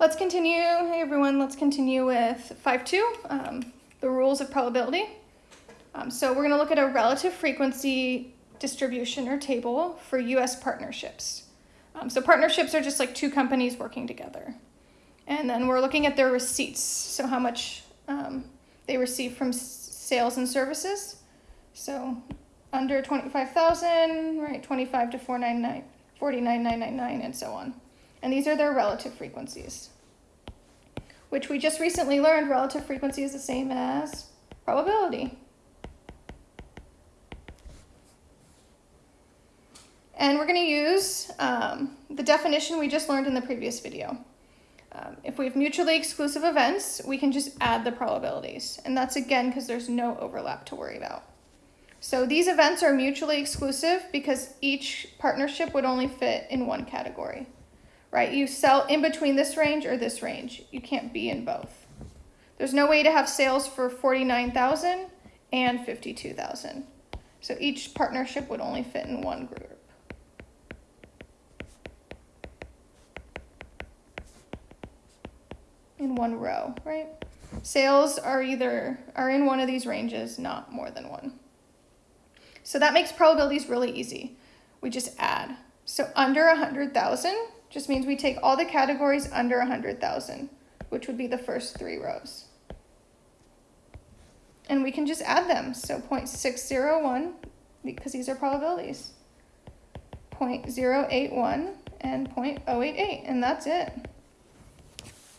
Let's continue, hey everyone, let's continue with 5.2, um, the rules of probability. Um, so we're gonna look at a relative frequency distribution or table for US partnerships. Um, so partnerships are just like two companies working together. And then we're looking at their receipts, so how much um, they receive from sales and services. So under 25,000, right, 25 to 499, 49,999 and so on. And these are their relative frequencies, which we just recently learned relative frequency is the same as probability. And we're going to use um, the definition we just learned in the previous video. Um, if we have mutually exclusive events, we can just add the probabilities. And that's again because there's no overlap to worry about. So these events are mutually exclusive because each partnership would only fit in one category right? You sell in between this range or this range. You can't be in both. There's no way to have sales for 49,000 and 52,000. So each partnership would only fit in one group. In one row, right? Sales are either are in one of these ranges, not more than one. So that makes probabilities really easy. We just add. So under 100,000, just means we take all the categories under 100,000, which would be the first three rows. And we can just add them. So 0.601, because these are probabilities, 0.081 and 0.088, and that's it.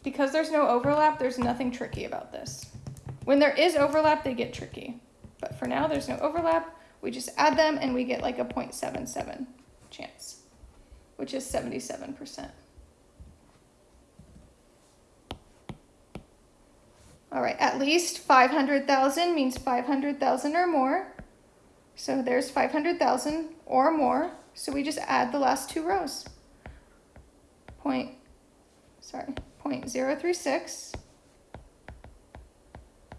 Because there's no overlap, there's nothing tricky about this. When there is overlap, they get tricky. But for now, there's no overlap. We just add them and we get like a 0.77 chance which is 77%. All right, at least 500,000 means 500,000 or more. So there's 500,000 or more. So we just add the last two rows. Point, sorry, point 036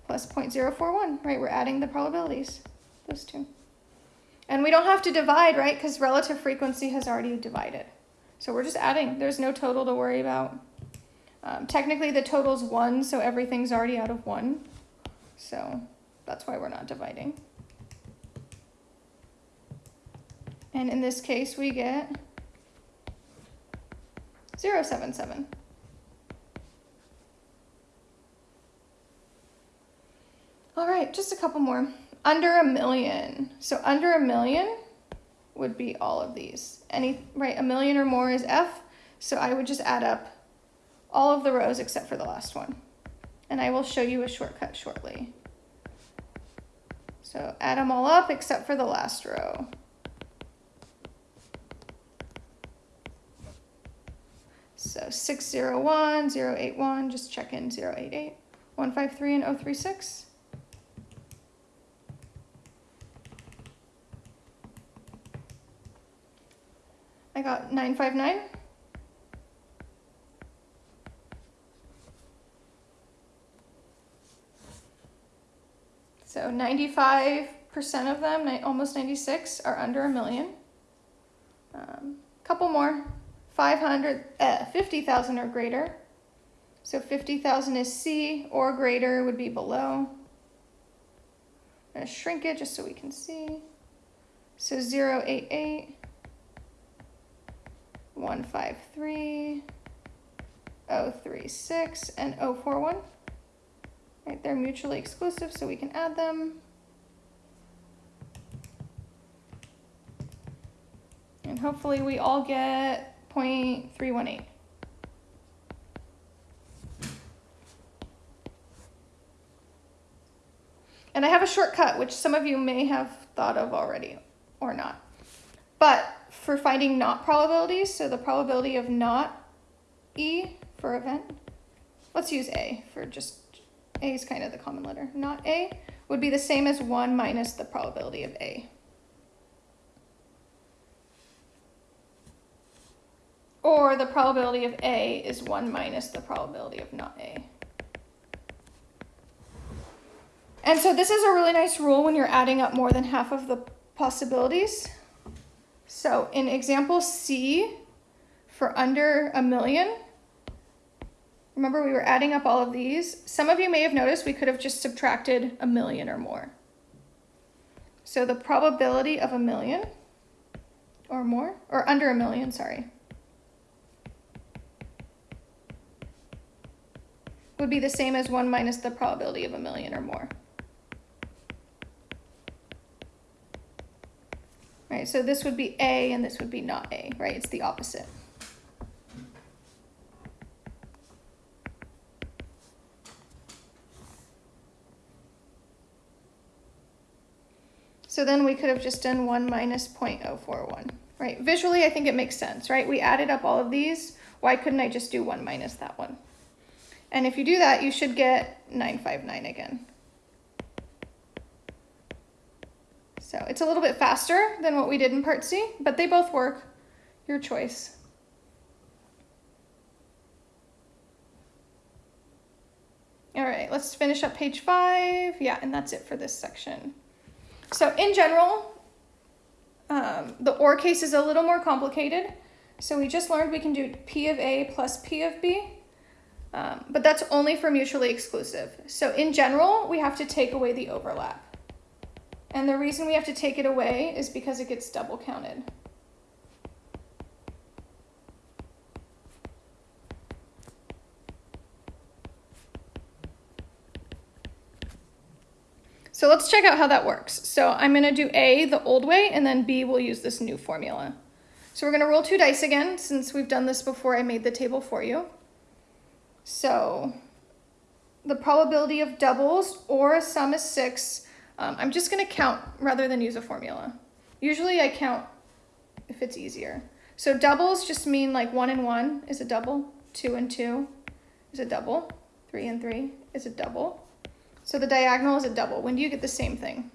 plus 0.041, right? We're adding the probabilities, those two. And we don't have to divide, right? Because relative frequency has already divided. So we're just adding. There's no total to worry about. Um, technically, the total's 1, so everything's already out of 1. So that's why we're not dividing. And in this case, we get 077. All right, just a couple more under a million. So under a million would be all of these. Any, right, a million or more is F. So I would just add up all of the rows except for the last one. And I will show you a shortcut shortly. So add them all up except for the last row. So 601, 081, just check in 088, 153, and 036. I got 959. So 95% of them, almost 96, are under a million. A um, couple more, 500, uh, 50,000 or greater. So 50,000 is C or greater would be below. I'm gonna shrink it just so we can see. So 088. 153, 036, and 041. Right, they're mutually exclusive, so we can add them. And hopefully we all get 0.318. And I have a shortcut, which some of you may have thought of already or not. But for finding not probabilities, so the probability of not E for event, let's use A for just, A is kind of the common letter. Not A would be the same as 1 minus the probability of A. Or the probability of A is 1 minus the probability of not A. And so this is a really nice rule when you're adding up more than half of the possibilities. So in example C, for under a million, Remember, we were adding up all of these. Some of you may have noticed we could have just subtracted a million or more. So the probability of a million or more, or under a million, sorry, would be the same as 1 minus the probability of a million or more. Right, so this would be A and this would be not A, right? It's the opposite. So then we could have just done 1 minus 0.041, right? Visually, I think it makes sense, right? We added up all of these. Why couldn't I just do 1 minus that one? And if you do that, you should get 959 again. So it's a little bit faster than what we did in part C, but they both work. Your choice. All right, let's finish up page five. Yeah, and that's it for this section. So in general, um, the OR case is a little more complicated. So we just learned we can do P of A plus P of B, um, but that's only for mutually exclusive. So in general, we have to take away the overlap. And the reason we have to take it away is because it gets double counted. So let's check out how that works. So I'm going to do A the old way, and then B will use this new formula. So we're going to roll two dice again, since we've done this before I made the table for you. So the probability of doubles or a sum is 6. Um, I'm just going to count rather than use a formula. Usually I count if it's easier. So doubles just mean like 1 and 1 is a double, 2 and 2 is a double, 3 and 3 is a double. So the diagonal is a double. When do you get the same thing?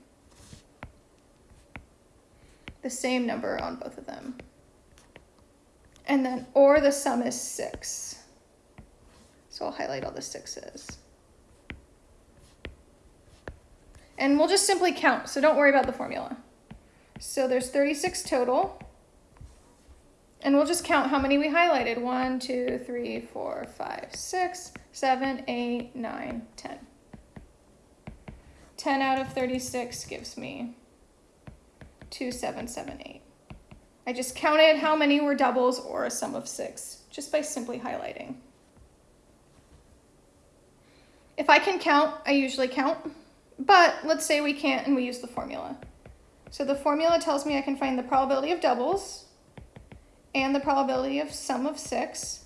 The same number on both of them. And then, or the sum is six. So I'll highlight all the sixes. And we'll just simply count, so don't worry about the formula. So there's 36 total. And we'll just count how many we highlighted. One, two, three, four, five, six, seven, eight, nine, ten. 10 out of 36 gives me 2778. I just counted how many were doubles or a sum of six, just by simply highlighting. If I can count, I usually count, but let's say we can't and we use the formula. So the formula tells me I can find the probability of doubles and the probability of sum of six,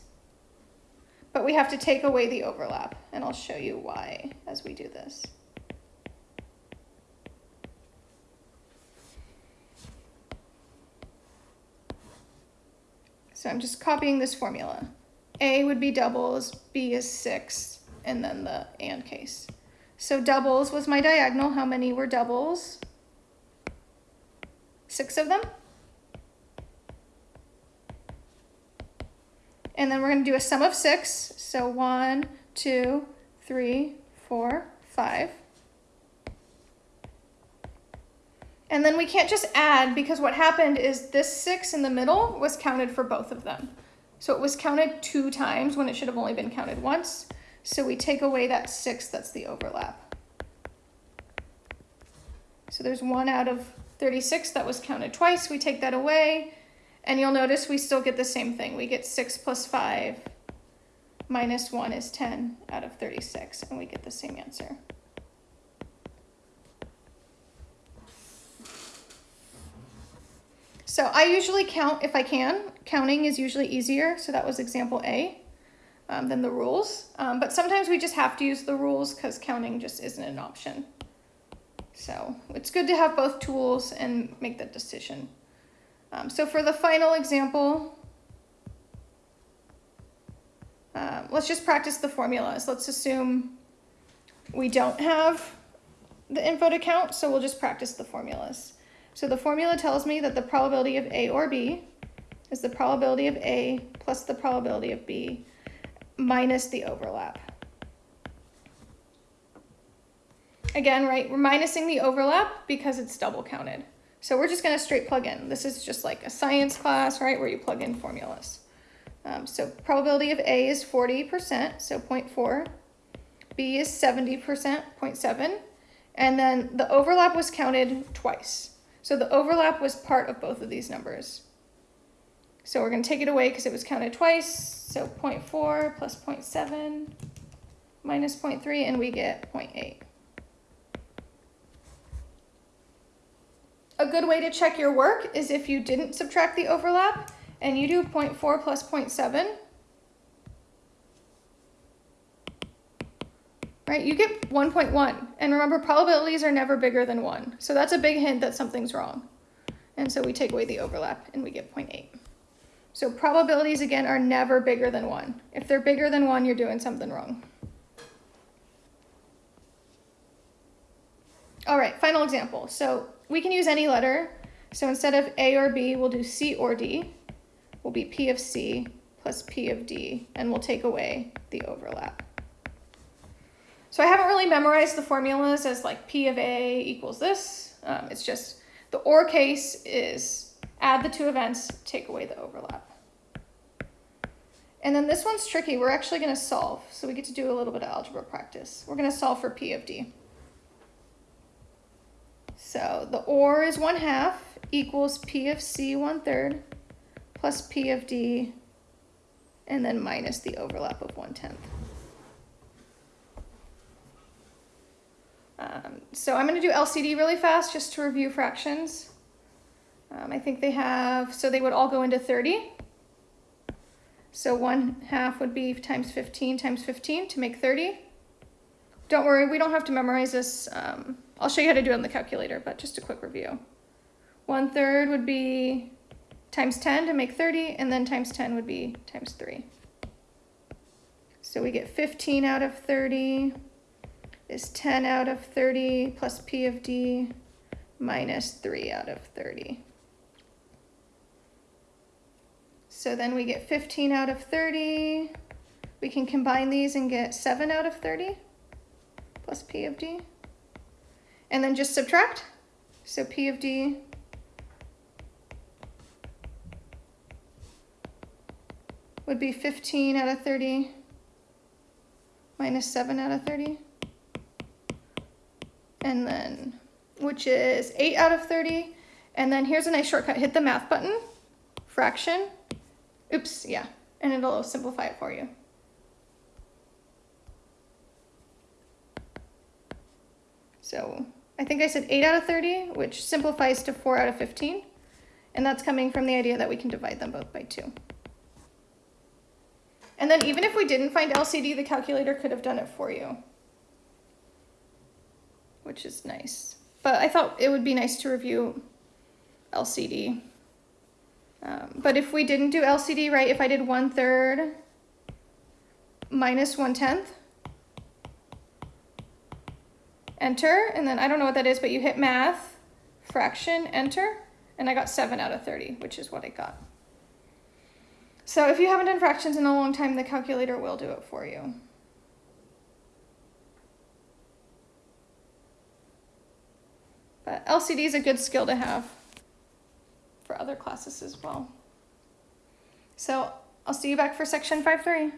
but we have to take away the overlap, and I'll show you why as we do this. So I'm just copying this formula. A would be doubles, B is six, and then the and case. So doubles was my diagonal. How many were doubles? Six of them. And then we're going to do a sum of six. So one, two, three, four, five. And then we can't just add because what happened is this six in the middle was counted for both of them. So it was counted two times when it should have only been counted once. So we take away that six, that's the overlap. So there's one out of 36 that was counted twice. We take that away and you'll notice we still get the same thing. We get six plus five minus one is 10 out of 36 and we get the same answer. So I usually count if I can. Counting is usually easier. So that was example A um, than the rules. Um, but sometimes we just have to use the rules because counting just isn't an option. So it's good to have both tools and make that decision. Um, so for the final example, um, let's just practice the formulas. Let's assume we don't have the info to count, so we'll just practice the formulas. So the formula tells me that the probability of A or B is the probability of A plus the probability of B minus the overlap. Again, right, we're minusing the overlap because it's double counted. So we're just gonna straight plug in. This is just like a science class, right, where you plug in formulas. Um, so probability of A is 40%, so 0.4. B is 70%, 0.7. And then the overlap was counted twice. So the overlap was part of both of these numbers. So we're going to take it away because it was counted twice. So 0.4 plus 0.7 minus 0.3, and we get 0.8. A good way to check your work is if you didn't subtract the overlap and you do 0.4 plus 0.7, right, you get 1.1. And remember, probabilities are never bigger than 1. So that's a big hint that something's wrong. And so we take away the overlap and we get 0.8. So probabilities, again, are never bigger than 1. If they're bigger than 1, you're doing something wrong. All right, final example. So we can use any letter. So instead of A or B, we'll do C or D. Will be P of C plus P of D, and we'll take away the overlap. So I haven't really memorized the formulas as like P of A equals this. Um, it's just the OR case is add the two events, take away the overlap. And then this one's tricky. We're actually going to solve. So we get to do a little bit of algebra practice. We're going to solve for P of D. So the OR is 1 half equals P of C 1 third plus P of D and then minus the overlap of 1 tenth. Um, so I'm going to do LCD really fast just to review fractions. Um, I think they have, so they would all go into 30. So 1 half would be times 15 times 15 to make 30. Don't worry, we don't have to memorize this. Um, I'll show you how to do it on the calculator, but just a quick review. 1 third would be times 10 to make 30, and then times 10 would be times 3. So we get 15 out of 30 is 10 out of 30 plus P of D minus 3 out of 30. So then we get 15 out of 30. We can combine these and get 7 out of 30 plus P of D. And then just subtract. So P of D would be 15 out of 30 minus 7 out of 30. And then, which is 8 out of 30. And then here's a nice shortcut. Hit the math button, fraction. Oops, yeah. And it'll simplify it for you. So I think I said 8 out of 30, which simplifies to 4 out of 15. And that's coming from the idea that we can divide them both by 2. And then even if we didn't find LCD, the calculator could have done it for you, which is nice. But I thought it would be nice to review LCD. Um, but if we didn't do LCD, right, if I did 1 third minus 1 tenth, enter, and then I don't know what that is, but you hit math, fraction, enter, and I got 7 out of 30, which is what I got. So if you haven't done fractions in a long time, the calculator will do it for you. But LCD is a good skill to have for other classes as well. So I'll see you back for section 5.3.